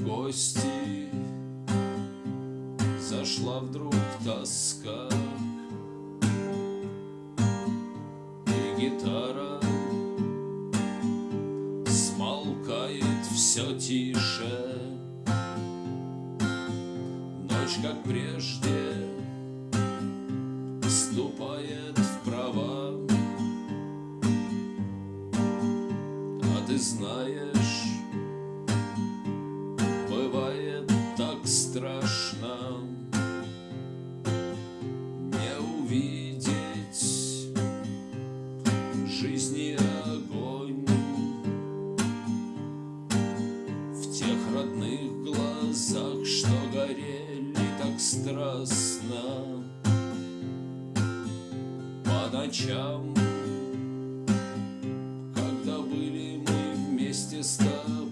гости. Зашла вдруг тоска. И гитара Смолкает все тише. Ночь, как прежде Ступает вправо А ты знаешь страшно Не увидеть Жизни огонь В тех родных глазах, что горели так страстно По ночам Когда были мы вместе с тобой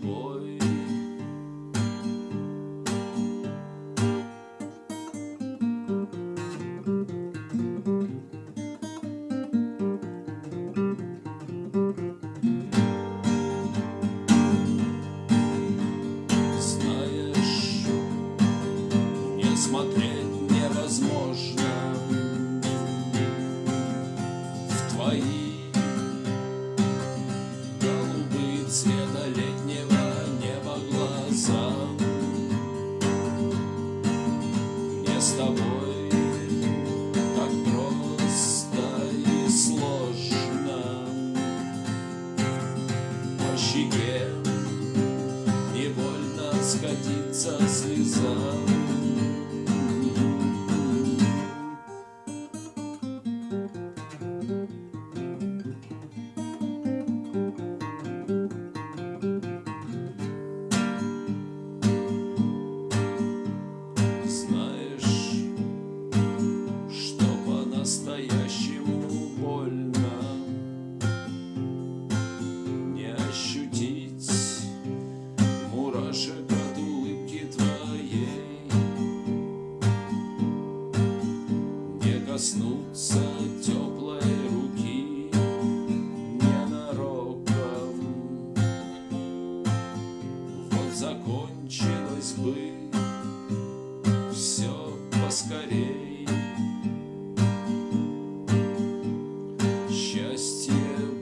Счастье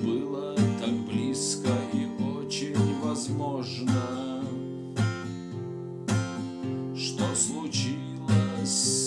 было так близко и очень возможно Что случилось?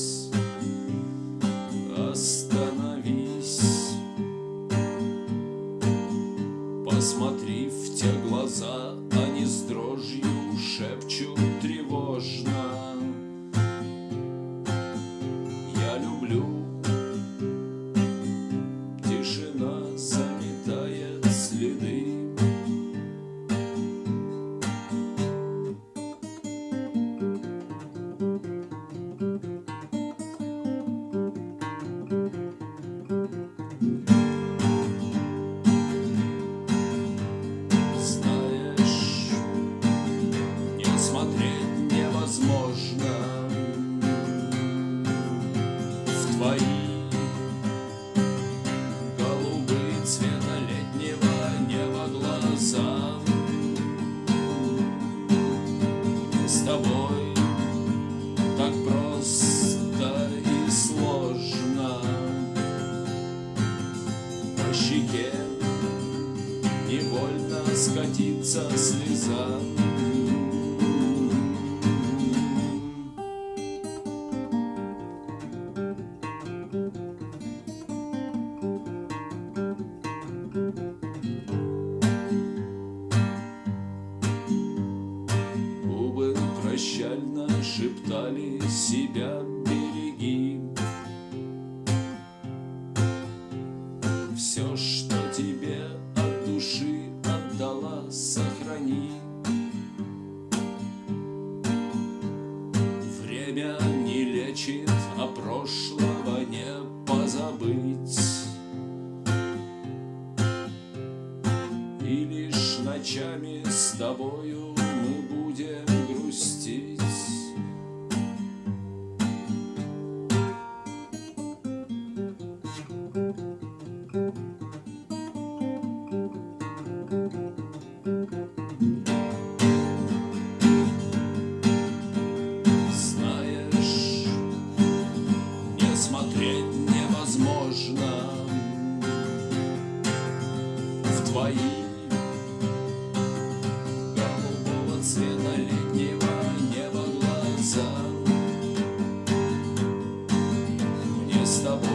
С тобой так просто и сложно по щеке невольно скатиться слеза. Все, что тебе от души отдала, сохрани. Время не лечит, а прошлого не позабыть. И лишь ночами с тобою мы будем грустить твои Голубого цвета летнего неба глаза. Мне с тобой